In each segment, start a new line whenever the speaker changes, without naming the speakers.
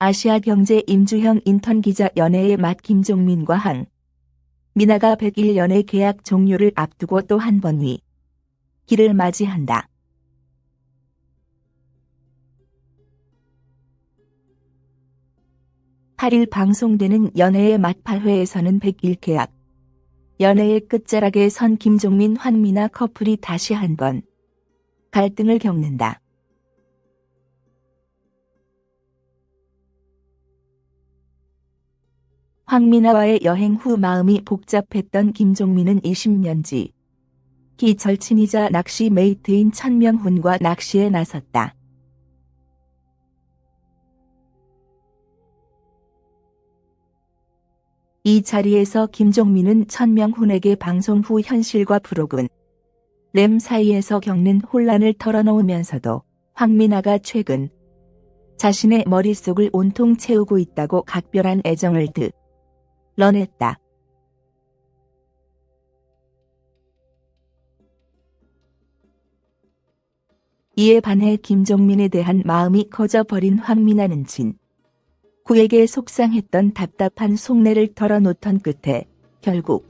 아시아경제 임주형 인턴 기자 연애의 맛 김종민과 한 미나가 101 연애 계약 종료를 앞두고 또 한 번 위. 길을 맞이한다. 8일 방송되는 연애의 맛 8회에서는 101 계약. 연애의 끝자락에 선 김종민 환미나 커플이 다시 한 번 갈등을 겪는다. 황미나와의 여행 후 마음이 복잡했던 김종민은 20년지 기 절친이자 낚시 메이트인 천명훈과 낚시에 나섰다. 이 자리에서 김종민은 천명훈에게 방송 후 현실과 브로그램 램 사이에서 겪는 혼란을 털어놓으면서도 황미나가 최근 자신의 머릿속을 온통 채우고 있다고 각별한 애정을 드 런했다. 이에 반해 김종민에 대한 마음이 커져버린 황미나는 진 구에게 속상했던 답답한 속내를 털어놓던 끝에 결국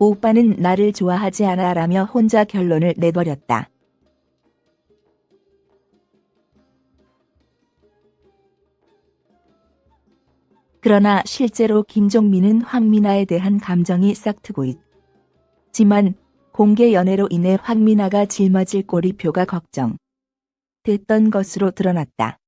오빠는 나를 좋아하지 않아 라며 혼자 결론을 내버렸다. 그러나 실제로 김종민은 황미나에 대한 감정이 싹트고 있지만 공개 연애로 인해 황미나가 짊어질 꼬리표가 걱정 됐던 것으로 드러났다.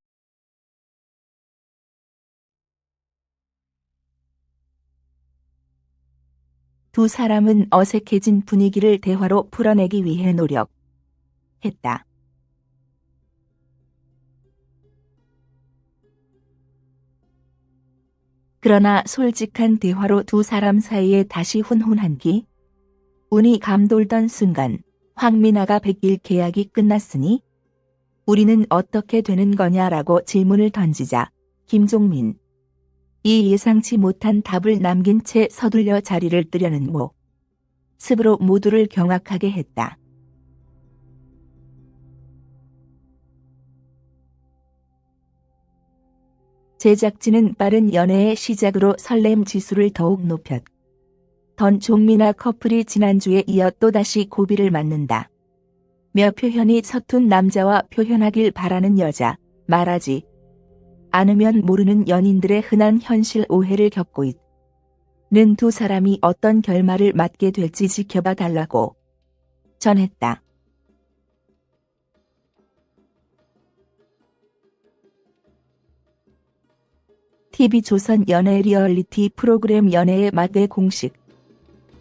두 사람은 어색해진 분위기를 대화로 풀어내기 위해 노력했다. 그러나 솔직한 대화로 두 사람 사이에 다시 훈훈한 기 운이 감돌던 순간 황미나가 백일 계약이 끝났으니 우리는 어떻게 되는 거냐라고 질문을 던지자 김종민 이 예상치 못한 답을 남긴 채 서둘려 자리를 뜨려는 모 습으로 모두를 경악하게 했다. 제작진은 빠른 연애의 시작으로 설렘 지수를 더욱 높였 던 종미나 커플이 지난주에 이어 또다시 고비를 맞는다. 며 표현이 서툰 남자와 표현하길 바라는 여자, 말하지 않으면 모르는 연인들의 흔한 현실 오해를 겪고 있는 두 사람이 어떤 결말을 맞게 될지 지켜봐 달라고 전했다. TV조선 연애 리얼리티 프로그램 연애의 맛의 공식.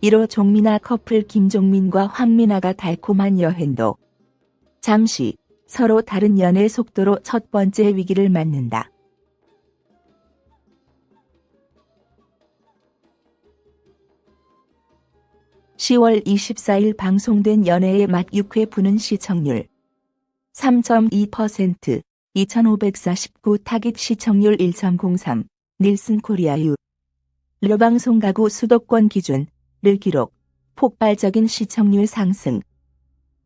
1호 종민아 커플 김종민과 황민아가 달콤한 여행도. 잠시 서로 다른 연애 속도로 첫 번째 위기를 맞는다. (10월 24일) 방송된 연애의 맛 6회 부는 시청률. 3.2% 2549 타깃 시청률 1.03 닐슨 코리아 유. 르방송 가구 수도권 기준을 기록 폭발적인 시청률 상승.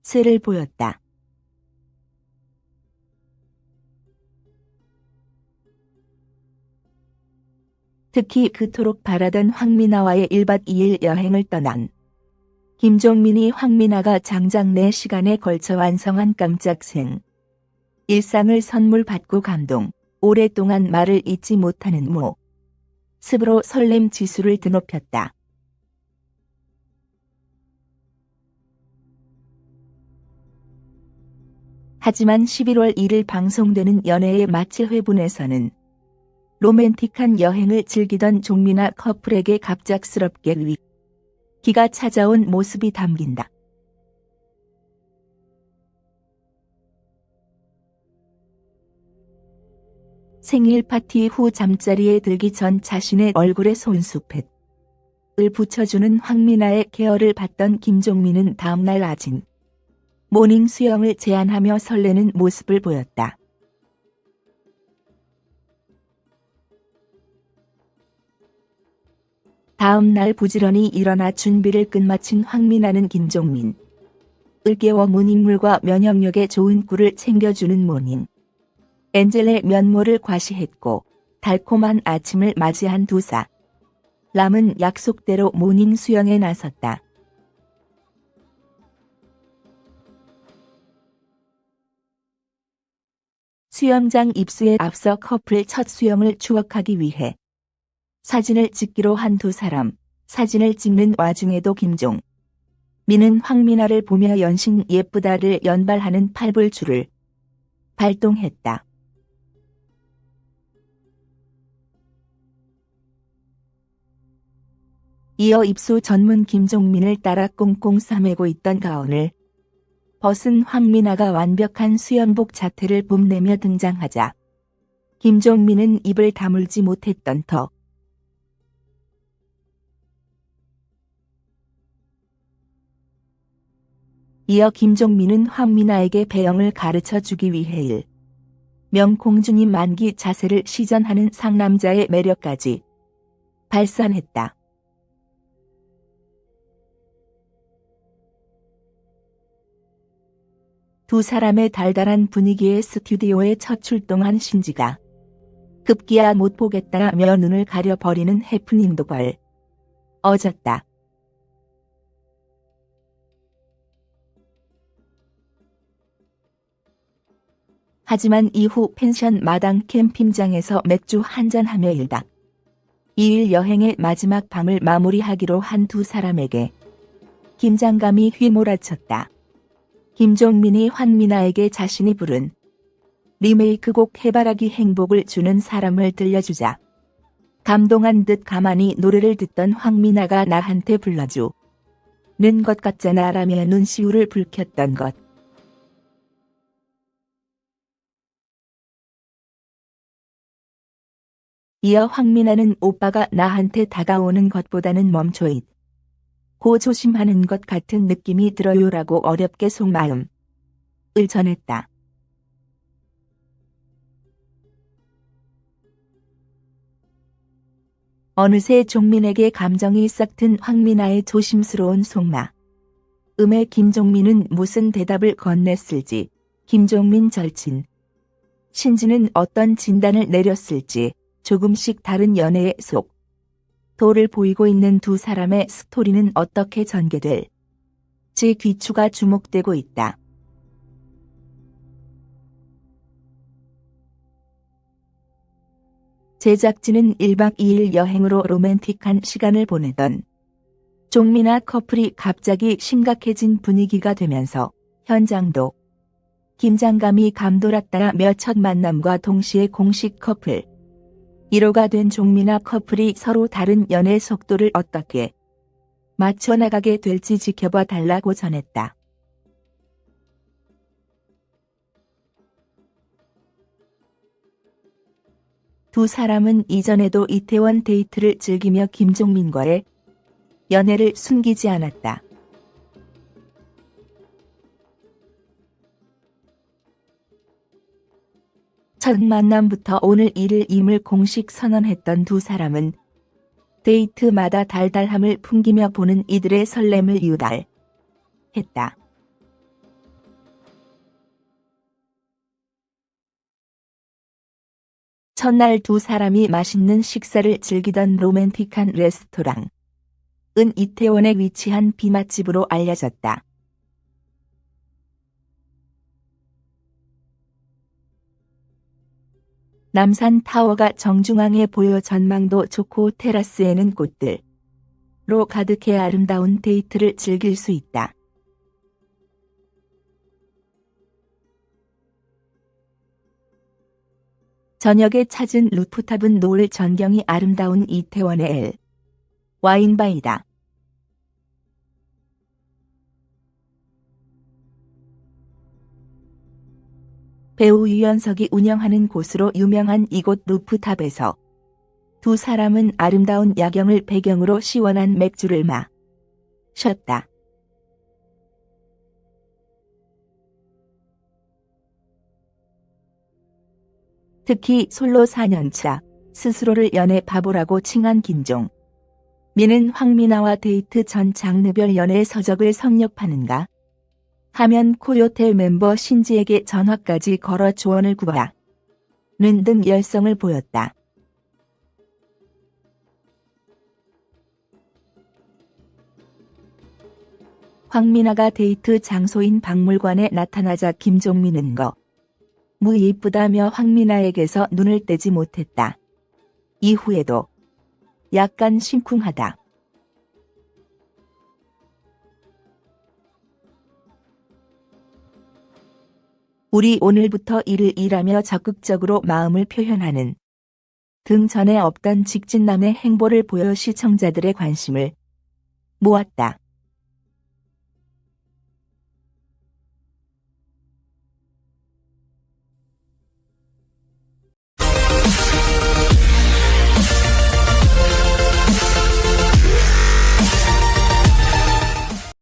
세를 보였다. 특히 그토록 바라던 황미나와의 1박 2일 여행을 떠난 김종민이 황미나가 장장 4시간에 걸쳐 완성한 깜짝 생 일상을 선물 받고 감동, 오랫동안 말을 잊지 못하는 모. 습으로 설렘 지수를 드높였다. 하지만 11월 1일 방송되는 연애의 마칠 회분에서는 로맨틱한 여행을 즐기던 종미나 커플에게 갑작스럽게 위기가 찾아온 모습이 담긴다. 생일 파티 후 잠자리에 들기 전 자신의 얼굴에 손수 팩을 붙여주는 황미나의 care를 받던 김종민은 다음날 아침 morning 수영을 제안하며 설레는 모습을 보였다. 다음 날 부지런히 일어나 준비를 끝마친 황미나는 김종민 을 깨워 문인물과 면역력에 좋은 꿀을 챙겨주는 morning angel의 면모를 과시했고 달콤한 아침을 맞이한 두사. 람은 약속대로 morning 수영에 나섰다. 수영장 입수에 앞서 커플 첫 수영을 추억하기 위해 사진을 찍기로 한 두 사람. 사진을 찍는 와중에도 김종. 미는 황미나를 보며 연신 예쁘다를 연발하는 팔불출을 발동했다. 이어 입수 전문 김종민을 따라 꽁꽁 싸매고 있던 가운을 벗은 황민아가 완벽한 수영복 자태를 뽐내며 등장하자 김종민은 입을 다물지 못했던 터. 이어 김종민은 황민아에게 배영을 가르쳐 주기 위해 일. 명공주님 만기 자세를 시전하는 상남자의 매력까지 발산했다. 두 사람의 달달한 분위기의 스튜디오에 첫 출동한 신지가 급기야 못 보겠다며 눈을 가려버리는 해프닝도 벌 어졌다. 하지만 이후 펜션 마당 캠핑장에서 맥주 한잔하며 일다. 2일 여행의 마지막 밤을 마무리하기로 한 두 사람에게 긴장감이 휘몰아쳤다. 김종민이 환민아에게 자신이 부른 리메이크곡 해바라기 행복을 주는 사람을 들려주자 감동한 듯 가만히 노래를 듣던 황민아가 나한테 불러줘. 는것 같잖아 라며 눈시울을 붉혔던 것. 이어 황민아는 오빠가 나한테 다가오는 것보다는 멈춰있. 고 조심하는 것 같은 느낌이 들어요라고 어렵게 속마음을 전했다. 어느새 종민에게 감정이 싹튼 황민아의 조심스러운 속마. 음에 김종민은 무슨 대답을 건넸을지, 김종민 절친. 신지는 어떤 진단을 내렸을지, 조금씩 다른 연애의 속. 도를 보이고 있는 두 사람의 스토리는 어떻게 전개될 지 귀추가 주목되고 있다. 제작진은 1박 2일 여행으로 로맨틱한 시간을 보내던 종미나 커플이 갑자기 심각해진 분위기가 되면서 현장도 긴장감이 감돌았다며 첫 만남과 동시에 공식 커플 1호가 된 종미나 커플이 서로 다른 연애 속도를 어떻게 맞춰나가게 될지 지켜봐 달라고 전했다. 두 사람은 이전에도 이태원 데이트를 즐기며 김종민과의 연애를 숨기지 않았다. 첫 만남부터 오늘 일을 임을 공식 선언했던 두 사람은 데이트마다 달달함을 풍기며 보는 이들의 설렘을 유달했다. 첫날 두 사람이 맛있는 식사를 즐기던 로맨틱한 레스토랑은 이태원에 위치한 비맛집으로 알려졌다. 남산 타워가 정중앙에 보여 전망도 좋고 테라스에는 꽃들로 가득해 아름다운 데이트를 즐길 수 있다. 저녁에 찾은 루프탑은 노을 전경이 아름다운 이태원의 엘 와인바이다. 배우 유연석이 운영하는 곳으로 유명한 이곳 루프탑에서 두 사람은 아름다운 야경을 배경으로 시원한 맥주를 마 셨다. 특히 솔로 4년차 스스로를 연애 바보라고 칭한 김종. 미는 황미나와 데이트 전 장르별 연애 서적을 섭렵하는가 하면 코요태 멤버 신지에게 전화까지 걸어 조언을 구하라. 는등 열성을 보였다. 황미나가 데이트 장소인 박물관에 나타나자 김종민은 거. 무 이쁘다며 황민아에게서 눈을 떼지 못했다. 이후에도 약간 심쿵하다. 우리 오늘부터 일을 일하며 적극적으로 마음을 표현하는 등 전에 없던 직진남의 행보를 보여 시청자들의 관심을 모았다.